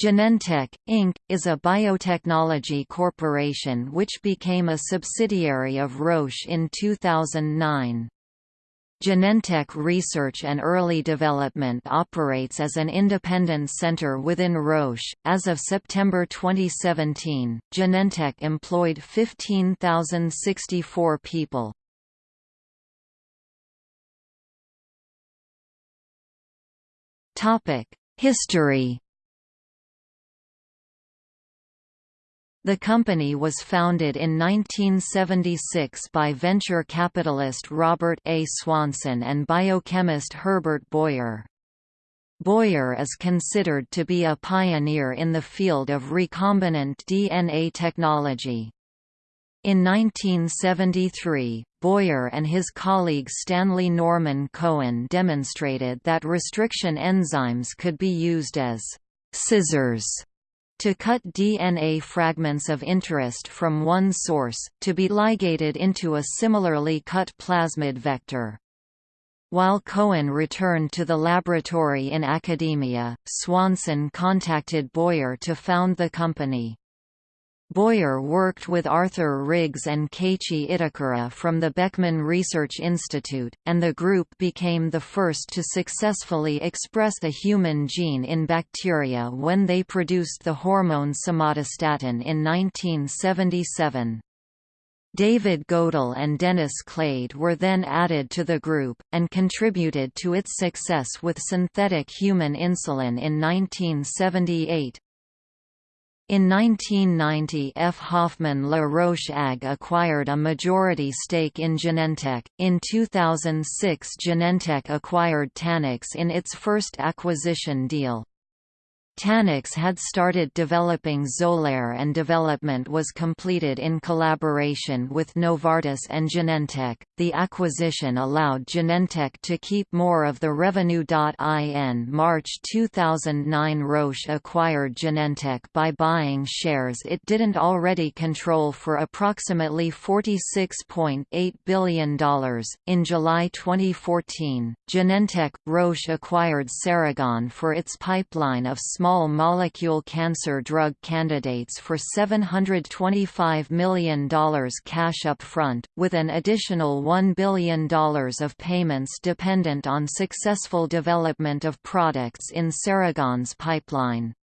Genentech, Inc., is a biotechnology corporation which became a subsidiary of Roche in 2009. Genentech Research and Early Development operates as an independent center within Roche. As of September 2017, Genentech employed 15,064 people. Topic: History The company was founded in 1976 by venture capitalist Robert A. Swanson and biochemist Herbert Boyer. Boyer is considered to be a pioneer in the field of recombinant DNA technology. In 1973, Boyer and his colleague Stanley Norman Cohen demonstrated that restriction enzymes could be used as scissors to cut DNA fragments of interest from one source, to be ligated into a similarly cut plasmid vector. While Cohen returned to the laboratory in academia, Swanson contacted Boyer to found the company. Boyer worked with Arthur Riggs and Keiichi Itakura from the Beckman Research Institute, and the group became the first to successfully express the human gene in bacteria when they produced the hormone somatostatin in 1977. David Goeddel and Dennis Kleid were then added to the group, and contributed to its success with synthetic human insulin in 1978. In 1990 F. Hoffmann La Roche AG acquired a majority stake in Genentech. In 2006 Genentech acquired Tanox in its first acquisition deal. Tanox had started developing Xolair and development was completed in collaboration with Novartis and Genentech. The acquisition allowed Genentech to keep more of the revenue. In March 2009 Roche acquired Genentech by buying shares it didn't already control for approximately $46.8 billion. In July 2014, Genentech Roche acquired Seragon for its pipeline of small molecule cancer drug candidates for $725 million cash upfront, with an additional $1 billion of payments dependent on successful development of products in Seragon's pipeline.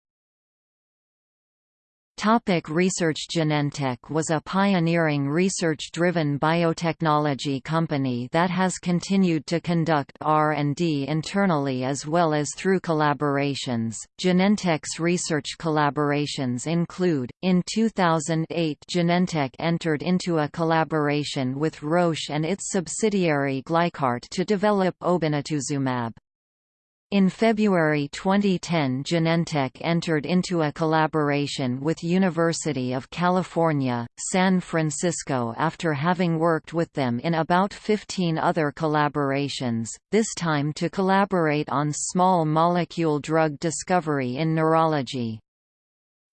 Topic research Genentech was a pioneering research-driven biotechnology company that has continued to conduct R&D internally as well as through collaborations. Genentech's research collaborations include, in 2008 Genentech entered into a collaboration with Roche and its subsidiary Glycart to develop obinutuzumab. In February 2010 Genentech entered into a collaboration with University of California, San Francisco after having worked with them in about 15 other collaborations, this time to collaborate on small molecule drug discovery in neurology.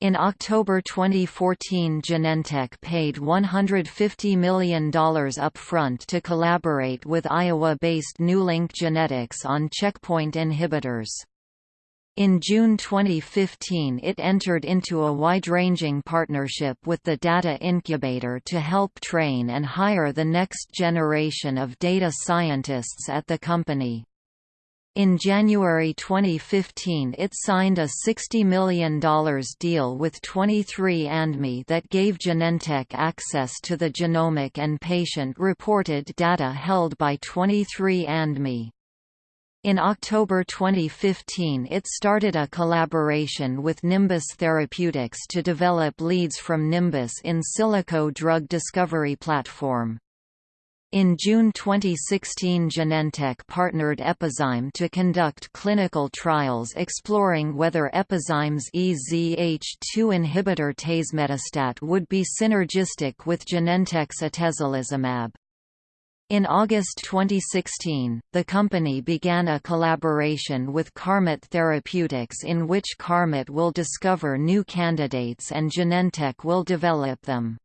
In October 2014 Genentech paid $150 million upfront to collaborate with Iowa-based Newlink Genetics on checkpoint inhibitors. In June 2015 it entered into a wide-ranging partnership with the Data Incubator to help train and hire the next generation of data scientists at the company. In January 2015 it signed a $60 million deal with 23andMe that gave Genentech access to the genomic and patient-reported data held by 23andMe. In October 2015 it started a collaboration with Nimbus Therapeutics to develop leads from Nimbus in silico drug discovery platform. In June 2016 Genentech partnered Epizyme to conduct clinical trials exploring whether Epizyme's EZH2 inhibitor tazemetostat would be synergistic with Genentech's atezolizumab. In August 2016, the company began a collaboration with Carmot Therapeutics in which Carmot will discover new candidates and Genentech will develop them.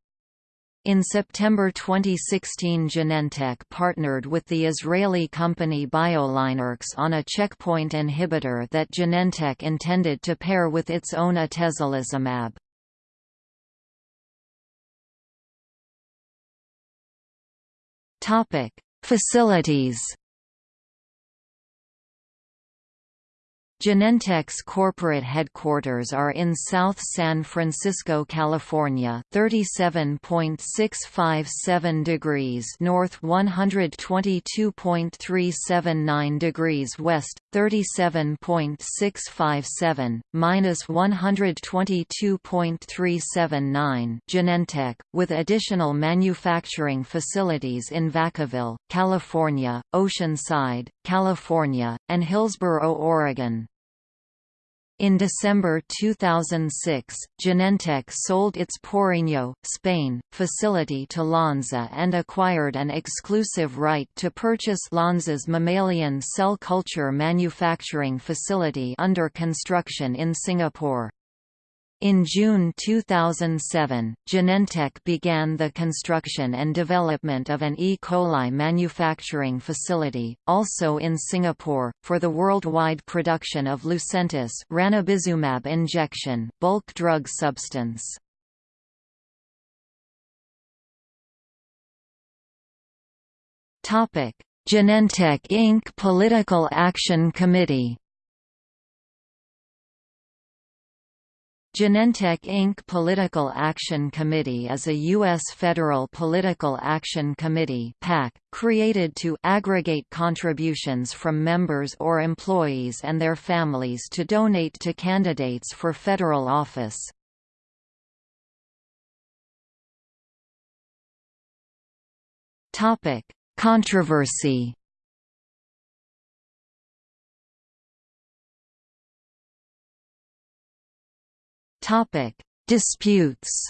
In September 2016 Genentech partnered with the Israeli company BioLineRx on a checkpoint inhibitor that Genentech intended to pair with its own atezolizumab. Facilities Genentech's corporate headquarters are in South San Francisco, California, 37.657 degrees north, 122.379 degrees west, 37.657 minus 122.379. Genentech, with additional manufacturing facilities in Vacaville, California, Oceanside, California, and Hillsboro, Oregon. In December 2006, Genentech sold its Porriño, Spain, facility to Lonza and acquired an exclusive right to purchase Lonza's mammalian cell culture manufacturing facility under construction in Singapore. In June 2007, Genentech began the construction and development of an E. coli manufacturing facility, also in Singapore, for the worldwide production of Lucentis ranibizumab injection bulk drug substance. Genentech Inc. Political Action Committee Genentech Inc. Political Action Committee is a U.S. federal political action committee PAC, created to aggregate contributions from members or employees and their families to donate to candidates for federal office. Controversy Topic: Disputes.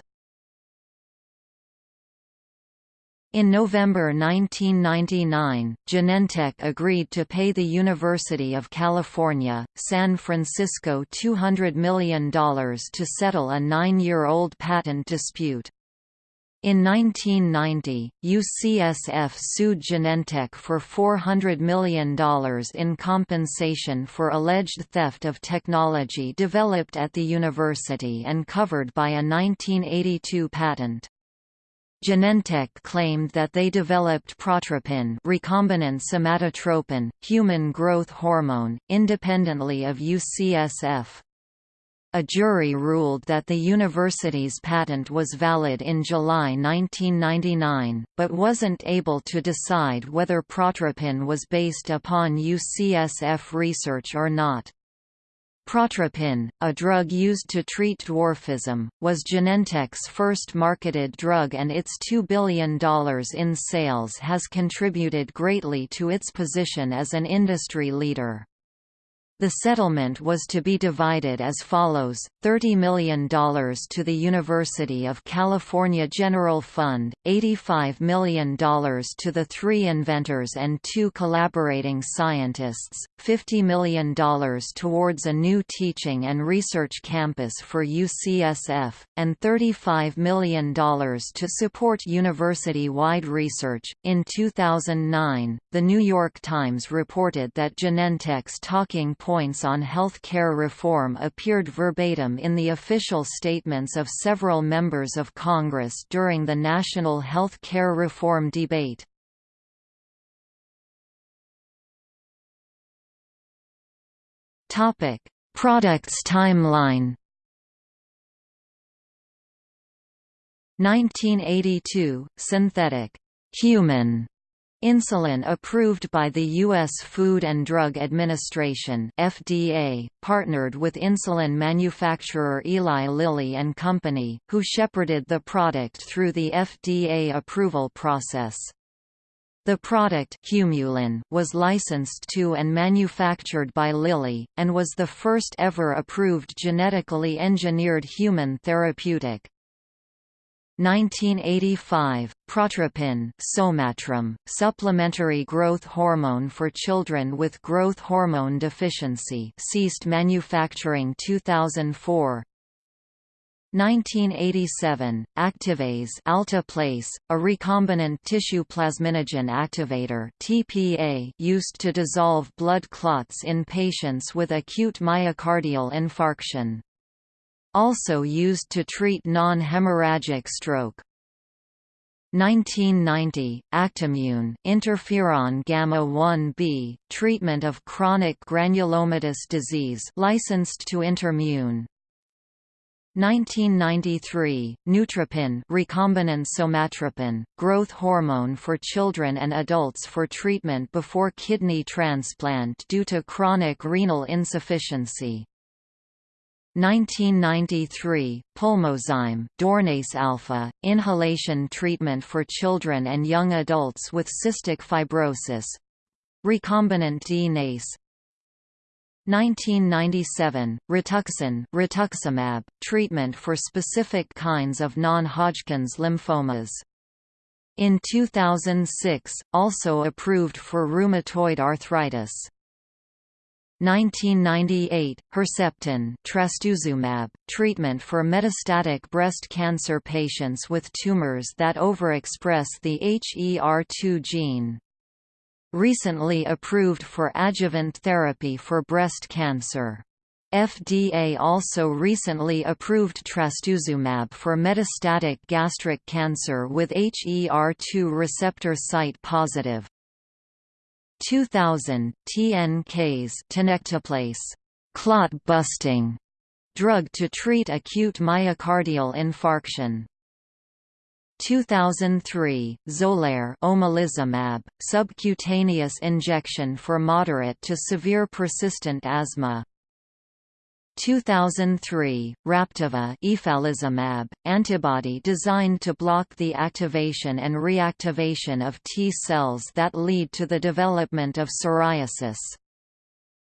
In November 1999, Genentech agreed to pay the University of California, San Francisco $200 million to settle a nine-year-old patent dispute. In 1990, UCSF sued Genentech for $400 million in compensation for alleged theft of technology developed at the university and covered by a 1982 patent. Genentech claimed that they developed protropin recombinant somatotropin, human growth hormone, independently of UCSF. A jury ruled that the university's patent was valid in July 1999, but wasn't able to decide whether protropin was based upon UCSF research or not. Protropin, a drug used to treat dwarfism, was Genentech's first marketed drug and its $2 billion in sales has contributed greatly to its position as an industry leader. The settlement was to be divided as follows, $30 million to the University of California General Fund, $85 million to the three inventors and two collaborating scientists, $50 million towards a new teaching and research campus for UCSF, and $35 million to support university-wide research. In 2009, The New York Times reported that Genentech's talking point points on health care reform appeared verbatim in the official statements of several members of Congress during the national health care reform debate. Products timeline 1982, synthetic human Insulin approved by the U.S. Food and Drug Administration FDA, partnered with insulin manufacturer Eli Lilly and Company, who shepherded the product through the FDA approval process. The product Humulin was licensed to and manufactured by Lilly, and was the first ever approved genetically engineered human therapeutic. 1985, Protropin supplementary growth hormone for children with growth hormone deficiency ceased manufacturing 2004 1987, Activase Alteplase, a recombinant tissue plasminogen activator (TPA) used to dissolve blood clots in patients with acute myocardial infarction. Also used to treat non-hemorrhagic stroke. 1990, Actimmune interferon gamma-1b, treatment of chronic granulomatous disease licensed to Intermune. 1993, Nutropin recombinant somatropin, growth hormone for children and adults for treatment before kidney transplant due to chronic renal insufficiency. 1993, Pulmozyme Dornase alpha, inhalation treatment for children and young adults with cystic fibrosis recombinant DNase 1997, Rituxan rituximab, treatment for specific kinds of non-Hodgkin's lymphomas. In 2006, also approved for rheumatoid arthritis. 1998, Herceptin trastuzumab, treatment for metastatic breast cancer patients with tumors that overexpress the HER2 gene recently approved for adjuvant therapy for breast cancer. FDA also recently approved trastuzumab for metastatic gastric cancer with HER2 receptor site positive. 2000, TNKase tenecteplase, clot busting drug to treat acute myocardial infarction. 2003, Xolair omalizumab, subcutaneous injection for moderate to severe persistent asthma. 2003, Raptiva efalizumab, antibody designed to block the activation and reactivation of T cells that lead to the development of psoriasis.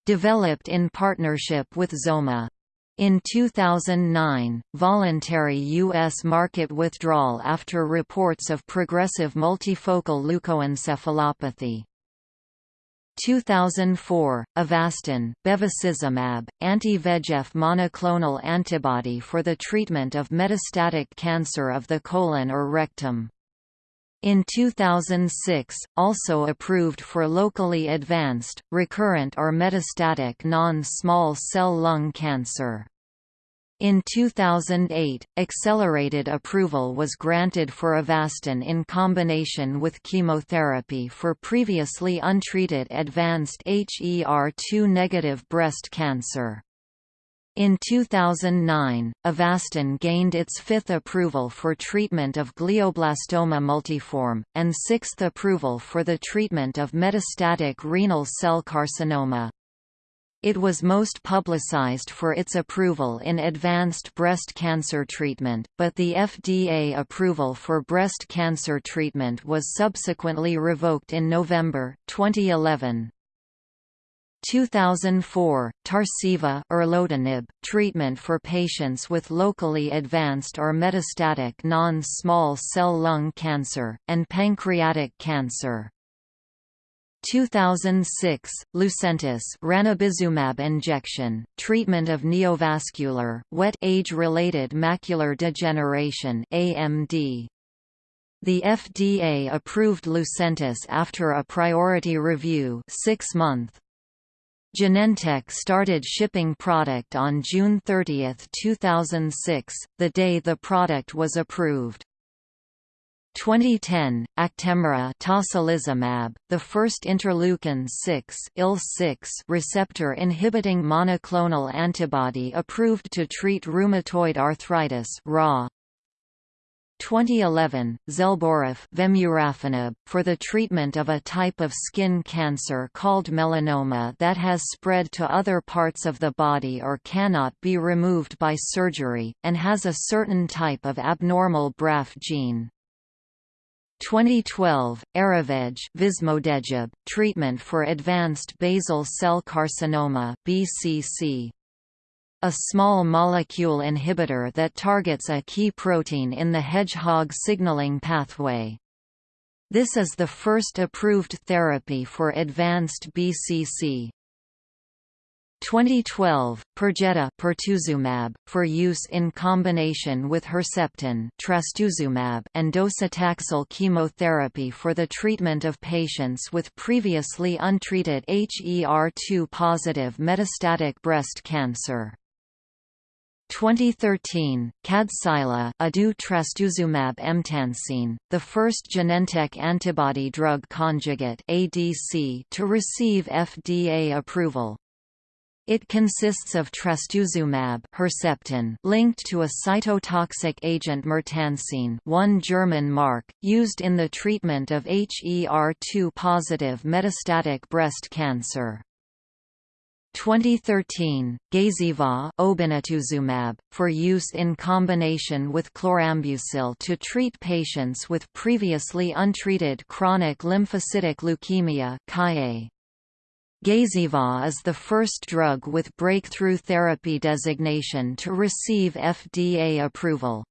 Developed in partnership with Xoma. In 2009, voluntary U.S. market withdrawal after reports of progressive multifocal leukoencephalopathy. 2004, Avastin bevacizumab, anti-VEGF monoclonal antibody for the treatment of metastatic cancer of the colon or rectum. In 2006, also approved for locally advanced, recurrent or metastatic non-small cell lung cancer. In 2008, accelerated approval was granted for Avastin in combination with chemotherapy for previously untreated advanced HER2-negative breast cancer. In 2009, Avastin gained its fifth approval for treatment of glioblastoma multiforme, and sixth approval for the treatment of metastatic renal cell carcinoma. It was most publicized for its approval in advanced breast cancer treatment, but the FDA approval for breast cancer treatment was subsequently revoked in November, 2011. 2004, Tarceva erlotinib, treatment for patients with locally advanced or metastatic non-small cell lung cancer, and pancreatic cancer. 2006, Lucentis ranibizumab injection, treatment of neovascular, wet age-related macular degeneration AMD. The FDA approved Lucentis after a priority review six month. Genentech started shipping product on June 30, 2006, the day the product was approved. 2010, Actemra tocilizumab, the first interleukin-6 receptor inhibiting monoclonal antibody approved to treat rheumatoid arthritis (RA). 2011, Zelboraf vemurafenib, for the treatment of a type of skin cancer called melanoma that has spread to other parts of the body or cannot be removed by surgery, and has a certain type of abnormal BRAF gene. 2012, Erivedge vismodegib, treatment for advanced basal cell carcinoma BCC. A small molecule inhibitor that targets a key protein in the hedgehog signaling pathway. This is the first approved therapy for advanced BCC. 2012, Perjeta pertuzumab, for use in combination with Herceptin trastuzumab and docetaxel chemotherapy for the treatment of patients with previously untreated HER2-positive metastatic breast cancer. 2013, Kadcyla ado trastuzumab emtansine, the first Genentech antibody drug conjugate ADC to receive FDA approval. It consists of trastuzumab Herceptin linked to a cytotoxic agent mertansine one German mark, used in the treatment of HER2-positive metastatic breast cancer. 2013, Gazyva obinutuzumab, for use in combination with chlorambucil to treat patients with previously untreated chronic lymphocytic leukemia Gazyva is the first drug with breakthrough therapy designation to receive FDA approval.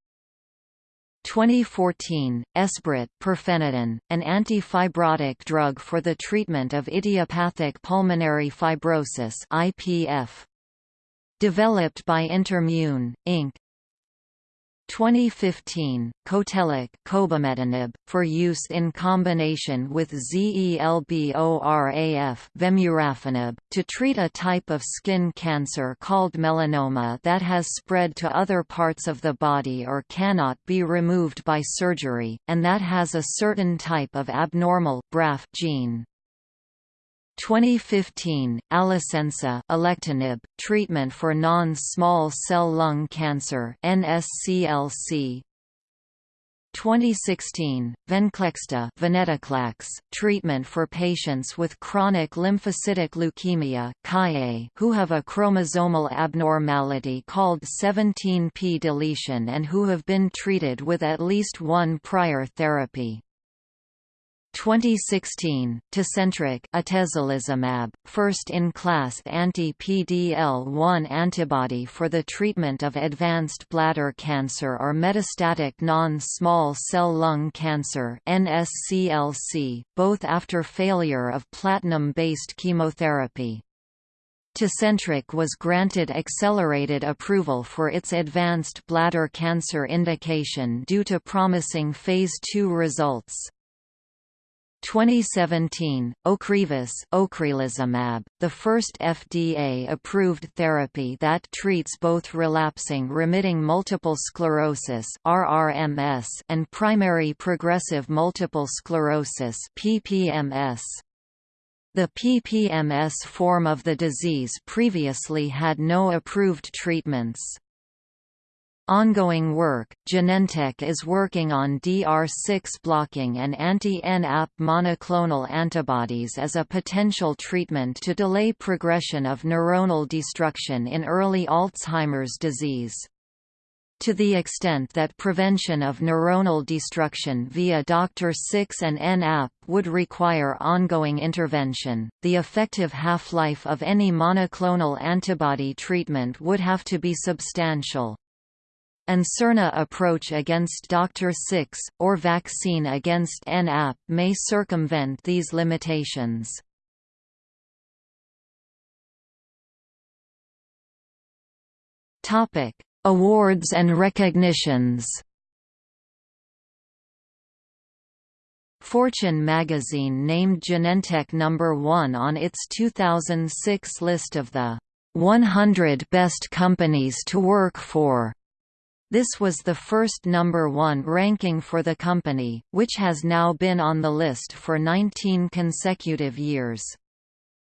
2014, Esbriet pirfenidone, an anti-fibrotic drug for the treatment of idiopathic pulmonary fibrosis IPF. Developed by Intermune, Inc. 2015, Cotellic cobimetinib, for use in combination with ZELBORAF vemurafenib, to treat a type of skin cancer called melanoma that has spread to other parts of the body or cannot be removed by surgery, and that has a certain type of abnormal BRAF gene. 2015, Alecensa alectinib, treatment for non-small cell lung cancer NSCLC. 2016, Venclexta venetoclax, treatment for patients with chronic lymphocytic leukemia who have a chromosomal abnormality called 17p deletion and who have been treated with at least one prior therapy. 2016, Tecentriq atezolizumab, first-in-class anti-PDL1 antibody for the treatment of advanced bladder cancer or metastatic non-small cell lung cancer NSCLC, both after failure of platinum-based chemotherapy. Tecentriq was granted accelerated approval for its advanced bladder cancer indication due to promising Phase II results. 2017, Ocrevus ocrelizumab, the first FDA-approved therapy that treats both relapsing remitting multiple sclerosis RRMS and primary progressive multiple sclerosis PPMS. The PPMS form of the disease previously had no approved treatments. Ongoing work, Genentech is working on DR6 blocking and anti-NAP monoclonal antibodies as a potential treatment to delay progression of neuronal destruction in early Alzheimer's disease. To the extent that prevention of neuronal destruction via Dr6 and NAP would require ongoing intervention, the effective half-life of any monoclonal antibody treatment would have to be substantial. An siRNA approach against Dr. 6, or vaccine against NAP may circumvent these limitations. Awards and recognitions Fortune magazine named Genentech number 1 on its 2006 list of the 100 best companies to work for. This was the first number one ranking for the company, which has now been on the list for 19 consecutive years.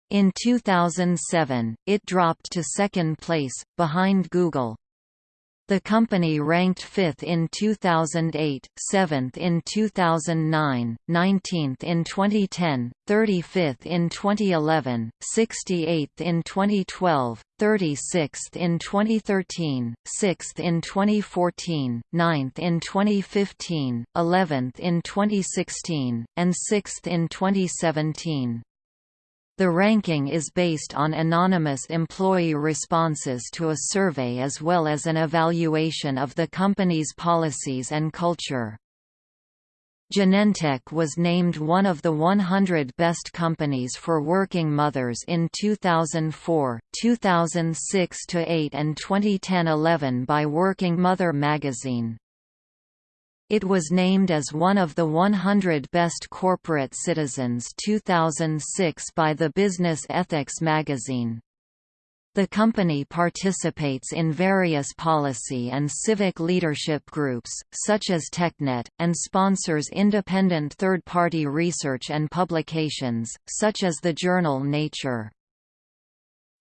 In 2007, it dropped to second place, behind Google. The company ranked 5th in 2008, 7th in 2009, 19th in 2010, 35th in 2011, 68th in 2012, 36th in 2013, 6th in 2014, 9th in 2015, 11th in 2016, and 6th in 2017. The ranking is based on anonymous employee responses to a survey as well as an evaluation of the company's policies and culture. Genentech was named one of the 100 best companies for working mothers in 2004, 2006-8 and 2010-11 by Working Mother magazine. It was named as one of the 100 Best Corporate Citizens 2006 by the Business Ethics magazine. The company participates in various policy and civic leadership groups, such as TechNet, and sponsors independent third-party research and publications, such as the journal Nature.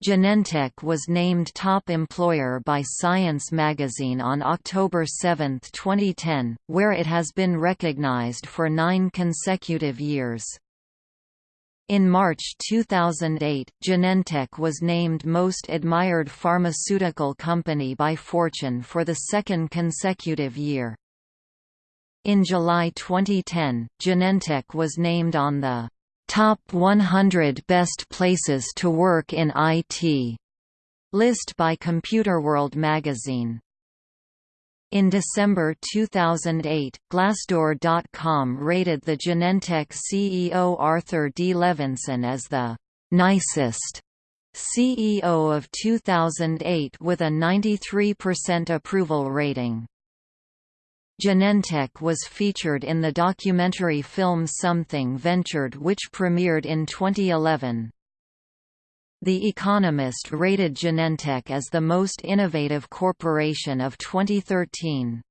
Genentech was named top employer by Science magazine on October 7, 2010, where it has been recognized for nine consecutive years. In March 2008, Genentech was named Most Admired Pharmaceutical Company by Fortune for the second consecutive year. In July 2010, Genentech was named on the Top 100 Best Places to Work in IT list by Computerworld magazine. In December 2008, Glassdoor.com rated the Genentech CEO Arthur D. Levinson as the «nicest» CEO of 2008 with a 93% approval rating. Genentech was featured in the documentary film Something Ventured which premiered in 2011. The Economist rated Genentech as the most innovative corporation of 2013.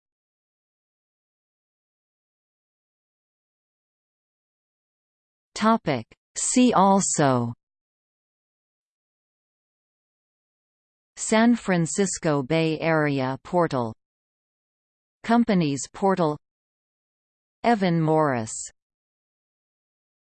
Topic. See also San Francisco Bay Area Portal Companies Portal Evan Morris